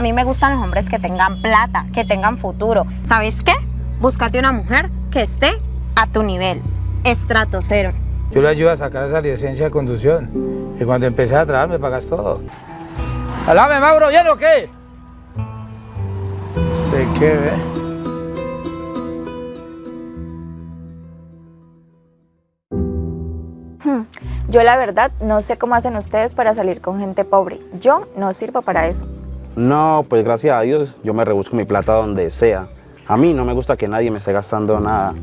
A mí me gustan los hombres que tengan plata, que tengan futuro. ¿Sabes qué? Búscate una mujer que esté a tu nivel. Estrato cero. Yo le ayudo a sacar esa licencia de conducción. Y cuando empecé a trabajar me pagas todo. ¡Alame, Mauro! ¿Bien o qué? ¿De qué, ve? Yo la verdad no sé cómo hacen ustedes para salir con gente pobre. Yo no sirvo para eso. No, pues gracias a Dios yo me rebusco mi plata donde sea. A mí no me gusta que nadie me esté gastando nada.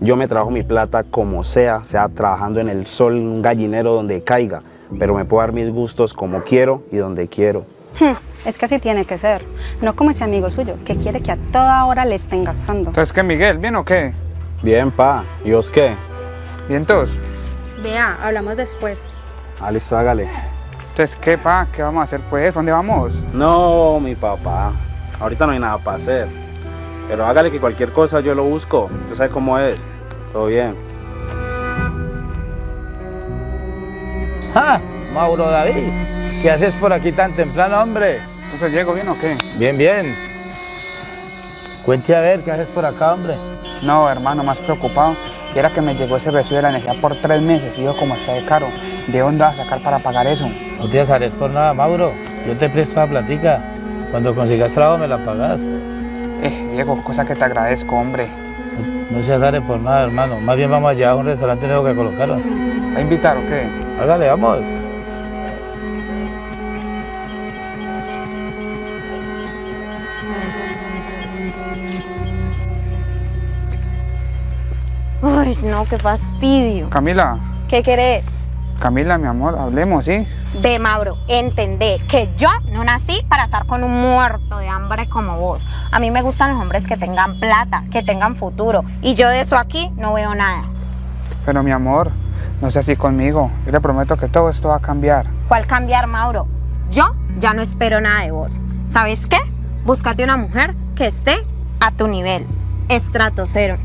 Yo me trabajo mi plata como sea, sea trabajando en el sol, en un gallinero donde caiga, pero me puedo dar mis gustos como quiero y donde quiero. Es que así tiene que ser. No como ese amigo suyo, que quiere que a toda hora le estén gastando. Entonces, ¿qué, Miguel? ¿Bien o qué? Bien, pa. ¿Y vos qué? ¿Bien todos? Vea, hablamos después. Ah, listo, hágale. Entonces, ¿qué, pa? ¿Qué vamos a hacer, pues? ¿Dónde vamos? No, mi papá. Ahorita no hay nada para hacer. Pero hágale que cualquier cosa yo lo busco. Usted sabe cómo es. Todo bien. ¡Ah! Mauro David, ¿qué haces por aquí tan temprano, hombre? Entonces, ¿llego bien o qué? Bien, bien. Cuente a ver, ¿qué haces por acá, hombre? No, hermano, más preocupado. Y era que me llegó ese recibo de la energía por tres meses y yo como está de caro. ¿De dónde vas a sacar para pagar eso? No te azares por nada, Mauro. Yo te presto la platica. Cuando consigas trabajo me la pagas. Eh, Diego, cosa que te agradezco, hombre. No, no se azare por nada, hermano. Más bien vamos allá a un restaurante nuevo que colocaron. ¿A invitar o qué? Hágale, vamos. Uy, no, qué fastidio. Camila, ¿Qué querés? Camila, mi amor, hablemos, ¿sí? De Mauro, entendé que yo no nací para estar con un muerto de hambre como vos. A mí me gustan los hombres que tengan plata, que tengan futuro. Y yo de eso aquí no veo nada. Pero mi amor, no sea así conmigo. Yo le prometo que todo esto va a cambiar. ¿Cuál cambiar, Mauro? Yo ya no espero nada de vos. ¿Sabes qué? Búscate una mujer que esté a tu nivel. Estrato cero.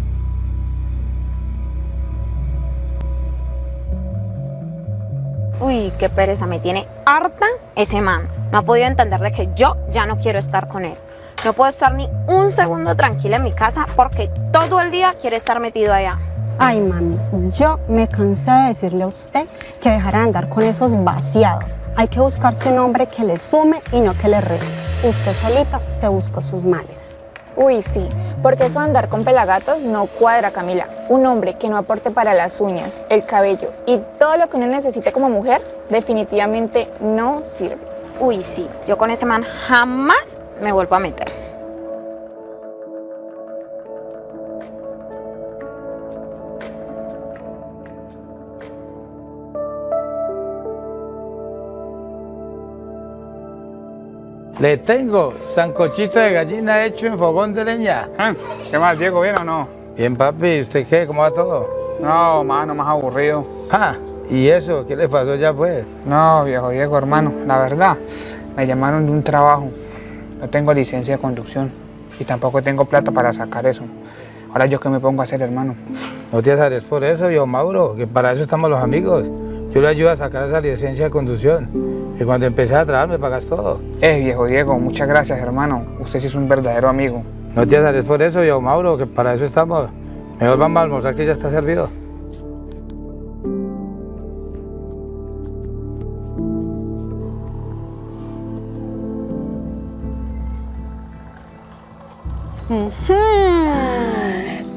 Uy, qué pereza, me tiene harta ese man. No ha podido entender de que yo ya no quiero estar con él. No puedo estar ni un segundo tranquila en mi casa porque todo el día quiere estar metido allá. Ay, mami, yo me cansé de decirle a usted que dejara de andar con esos vaciados. Hay que buscarse un hombre que le sume y no que le reste. Usted solita se buscó sus males. Uy, sí, porque eso de andar con pelagatos no cuadra, Camila. Un hombre que no aporte para las uñas, el cabello y todo lo que uno necesite como mujer, definitivamente no sirve. Uy, sí, yo con ese man jamás me vuelvo a meter. Le tengo sancochito de gallina hecho en fogón de leña. Ah, ¿Qué más, Diego? ¿Bien o no? Bien, papi. ¿Usted qué? ¿Cómo va todo? No, mano, más aburrido. Ah, ¿y eso? ¿Qué le pasó ya, pues? No, viejo Diego, hermano, la verdad, me llamaron de un trabajo. No tengo licencia de conducción y tampoco tengo plata para sacar eso. Ahora yo qué me pongo a hacer, hermano. No te azares por eso, yo, Mauro, que para eso estamos los amigos. Yo le ayudo a sacar esa licencia de conducción. Y cuando empecé a trabajar me pagas todo. Eh, viejo Diego, muchas gracias, hermano. Usted sí es un verdadero amigo. No te azares por eso, yo, Mauro, que para eso estamos. Mejor vamos a almorzar que ya está servido.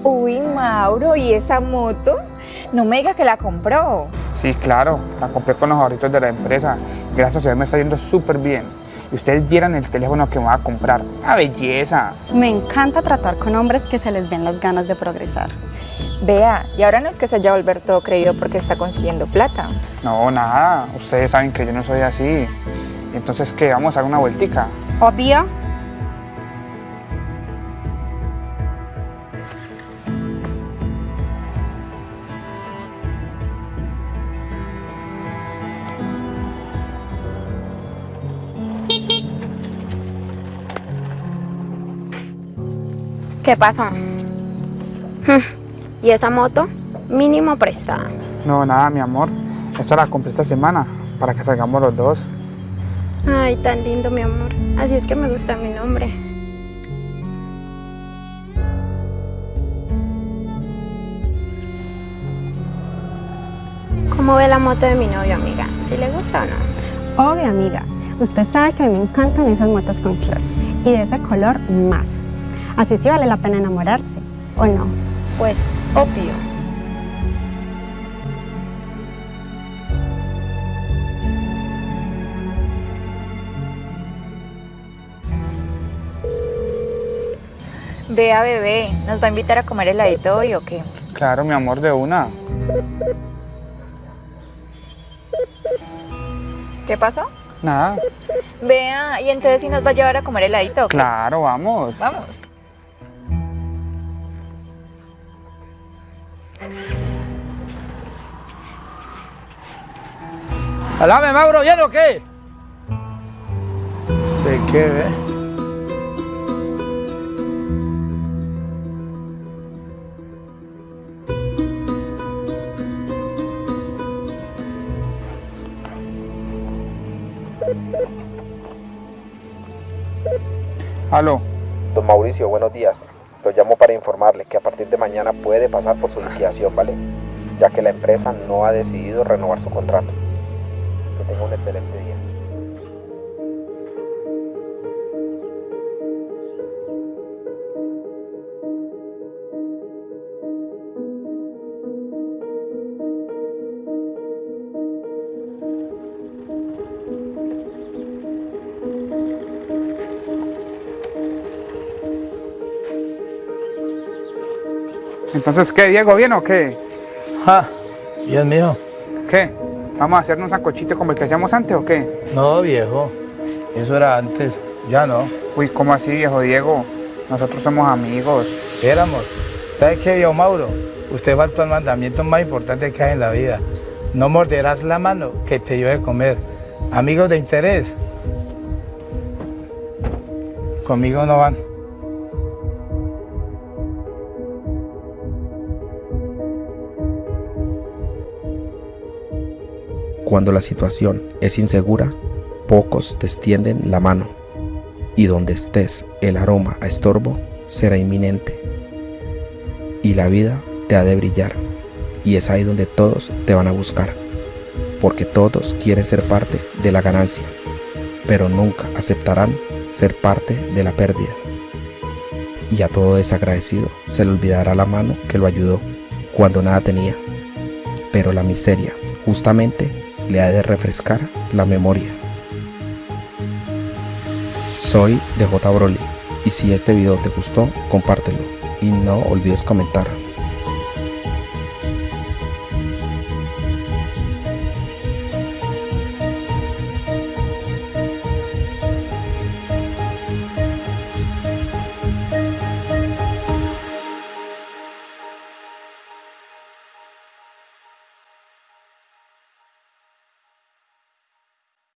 Uy, Mauro, ¿y esa moto? No me diga que la compró. Sí, claro, la compré con los ahorritos de la empresa. Gracias a Dios me está yendo súper bien. Y ustedes vieran el teléfono que me va a comprar. ¡Una belleza! Me encanta tratar con hombres que se les ven las ganas de progresar. Vea, y ahora no es que se haya volver todo creído porque está consiguiendo plata. No, nada. Ustedes saben que yo no soy así. Entonces, ¿qué? ¿Vamos a dar una vueltica? Obvio. ¿Qué pasó? Hmm, ¿Y esa moto? Mínimo prestada. No, nada, mi amor. Esta la compré esta semana para que salgamos los dos. Ay, tan lindo, mi amor. Así es que me gusta mi nombre. ¿Cómo ve la moto de mi novio, amiga? ¿Si le gusta o no? Obvio, amiga. Usted sabe que a mí me encantan esas motos con clutch y de ese color más. Así sí vale la pena enamorarse, ¿o no? Pues, obvio. Vea, bebé, ¿nos va a invitar a comer heladito hoy o qué? Claro, mi amor, de una. ¿Qué pasó? Nada. Vea, y entonces si nos va a llevar a comer heladito o qué? Claro, vamos. Vamos. ¡Alame, Mauro! ¿Bien o qué? ¿De qué, ve? Aló. Don Mauricio, buenos días. Lo llamo para informarle que a partir de mañana puede pasar por su liquidación, ¿vale? Ya que la empresa no ha decidido renovar su contrato. Que tenga un excelente día. Entonces, ¿qué, Diego? ¿Bien o qué? Ah, bien, mijo. ¿Qué? ¿Vamos a hacernos un sancochito como el que hacíamos antes o qué? No, viejo. Eso era antes. Ya no. Uy, ¿cómo así, viejo Diego? Nosotros somos amigos. Éramos. ¿Sabe qué, viejo Mauro? Usted faltó al mandamiento más importante que hay en la vida. No morderás la mano que te dio de comer. Amigos de interés. Conmigo no van. Cuando la situación es insegura, pocos te extienden la mano. Y donde estés, el aroma a estorbo será inminente. Y la vida te ha de brillar. Y es ahí donde todos te van a buscar. Porque todos quieren ser parte de la ganancia, pero nunca aceptarán ser parte de la pérdida. Y a todo desagradecido se le olvidará la mano que lo ayudó cuando nada tenía. Pero la miseria, justamente, le ha de refrescar la memoria. Soy DJ Broly y si este video te gustó, compártelo y no olvides comentar.